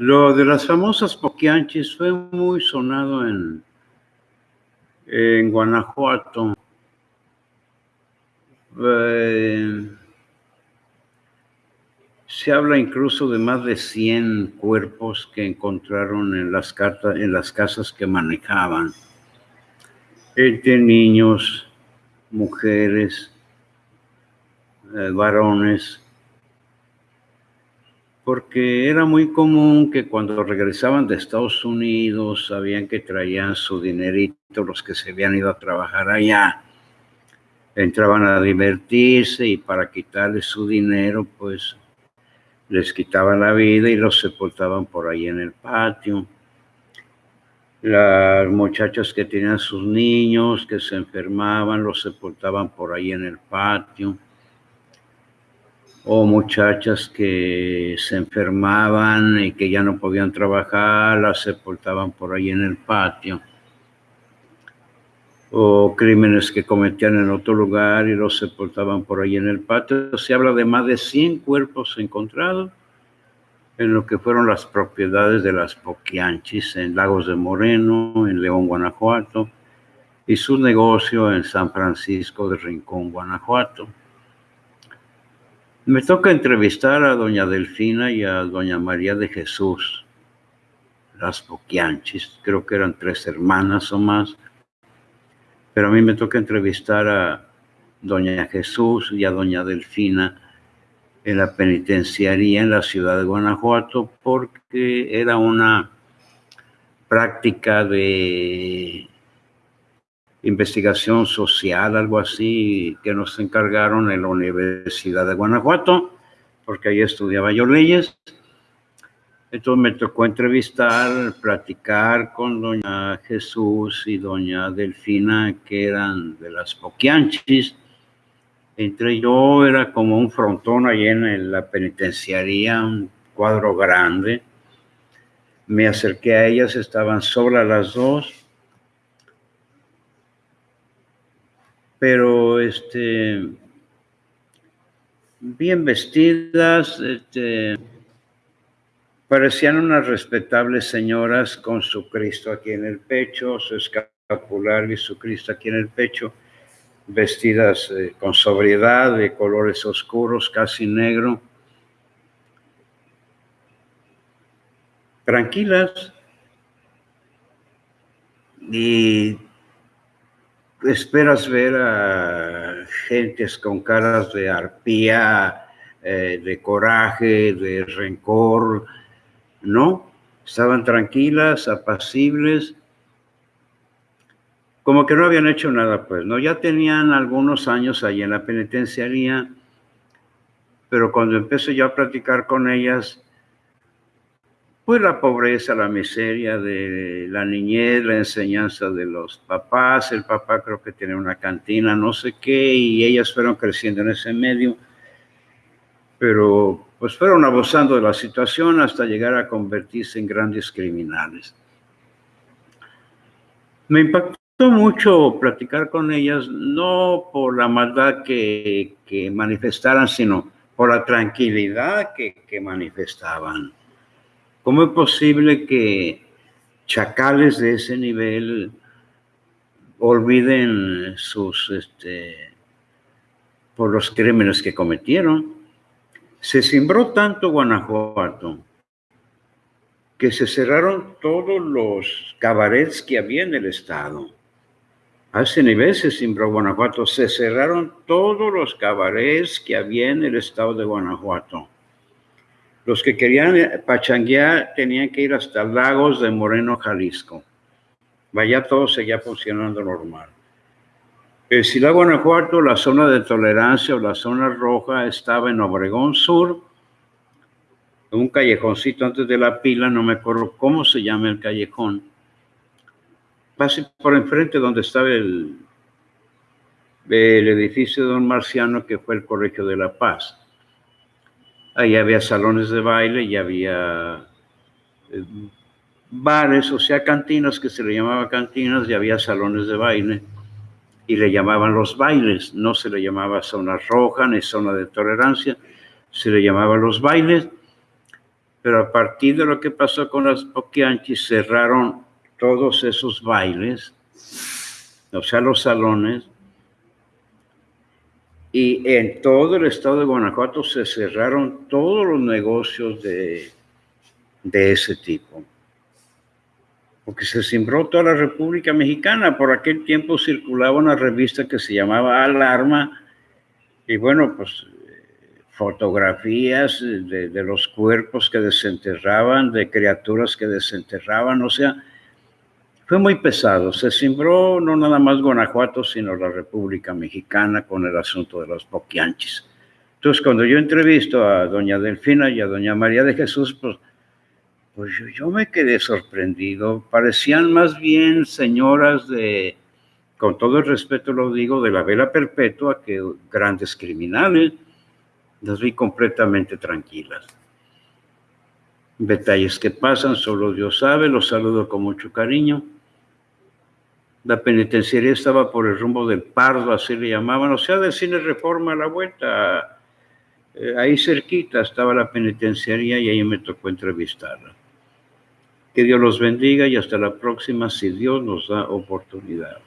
Lo de las famosas poquianchis fue muy sonado en, en Guanajuato. Eh, se habla incluso de más de 100 cuerpos que encontraron en las, cartas, en las casas que manejaban, entre niños, mujeres, eh, varones, porque era muy común que cuando regresaban de Estados Unidos sabían que traían su dinerito los que se habían ido a trabajar allá. Entraban a divertirse y para quitarles su dinero, pues les quitaban la vida y los sepultaban por ahí en el patio. Las muchachas que tenían sus niños, que se enfermaban, los sepultaban por ahí en el patio o muchachas que se enfermaban y que ya no podían trabajar, las sepultaban por ahí en el patio, o crímenes que cometían en otro lugar y los sepultaban por ahí en el patio. Se habla de más de 100 cuerpos encontrados en lo que fueron las propiedades de las Poquianchis en Lagos de Moreno, en León, Guanajuato, y su negocio en San Francisco de Rincón, Guanajuato. Me toca entrevistar a doña Delfina y a doña María de Jesús, las Poquianchis, creo que eran tres hermanas o más, pero a mí me toca entrevistar a doña Jesús y a doña Delfina en la penitenciaría en la ciudad de Guanajuato porque era una práctica de investigación social, algo así, que nos encargaron en la Universidad de Guanajuato, porque ahí estudiaba yo leyes. Entonces me tocó entrevistar, platicar con doña Jesús y doña Delfina, que eran de las Poquianchis. Entre yo era como un frontón ahí en la penitenciaría, un cuadro grande. Me acerqué a ellas, estaban solas las dos pero este, bien vestidas, este, parecían unas respetables señoras con su Cristo aquí en el pecho, su escapular y su Cristo aquí en el pecho, vestidas eh, con sobriedad, de colores oscuros, casi negro, tranquilas. Y esperas ver a gentes con caras de arpía, eh, de coraje, de rencor, ¿no? Estaban tranquilas, apacibles, como que no habían hecho nada, pues, ¿no? Ya tenían algunos años ahí en la penitenciaría, pero cuando empecé yo a platicar con ellas, pues la pobreza, la miseria de la niñez, la enseñanza de los papás, el papá creo que tiene una cantina, no sé qué, y ellas fueron creciendo en ese medio, pero pues fueron abusando de la situación hasta llegar a convertirse en grandes criminales. Me impactó mucho platicar con ellas, no por la maldad que, que manifestaran, sino por la tranquilidad que, que manifestaban ¿Cómo es posible que chacales de ese nivel olviden sus, este, por los crímenes que cometieron? Se cimbró tanto Guanajuato que se cerraron todos los cabarets que había en el estado. A ese nivel se cimbró Guanajuato, se cerraron todos los cabarets que había en el estado de Guanajuato. Los que querían eh, pachanguear tenían que ir hasta Lagos de Moreno, Jalisco. Vaya, todo seguía funcionando normal. El Ciudad Guanajuato, la zona de tolerancia o la zona roja estaba en Obregón Sur, en un callejoncito antes de la pila, no me acuerdo cómo se llama el callejón. Pasé por enfrente donde estaba el, el edificio de Don Marciano, que fue el Colegio de la Paz. Ahí había salones de baile y había eh, bares, o sea, cantinas que se le llamaba cantinas y había salones de baile y le llamaban los bailes, no se le llamaba zona roja ni zona de tolerancia, se le llamaba los bailes. Pero a partir de lo que pasó con las Poquianchis, cerraron todos esos bailes, o sea, los salones, y en todo el estado de Guanajuato se cerraron todos los negocios de, de ese tipo. Porque se cimbró toda la República Mexicana. Por aquel tiempo circulaba una revista que se llamaba Alarma. Y bueno, pues fotografías de, de los cuerpos que desenterraban, de criaturas que desenterraban. O sea, fue muy pesado. Se cimbró no nada más Guanajuato, sino la República Mexicana con el asunto de los boquianchis. Entonces, cuando yo entrevisto a doña Delfina y a doña María de Jesús, pues, pues yo, yo me quedé sorprendido. Parecían más bien señoras de, con todo el respeto lo digo, de la vela perpetua que grandes criminales. Las vi completamente tranquilas detalles que pasan, solo Dios sabe, los saludo con mucho cariño. La penitenciaría estaba por el rumbo del Pardo, así le llamaban, o sea, del cine Reforma a la vuelta. Eh, ahí cerquita estaba la penitenciaría y ahí me tocó entrevistarla. Que Dios los bendiga y hasta la próxima si Dios nos da oportunidad.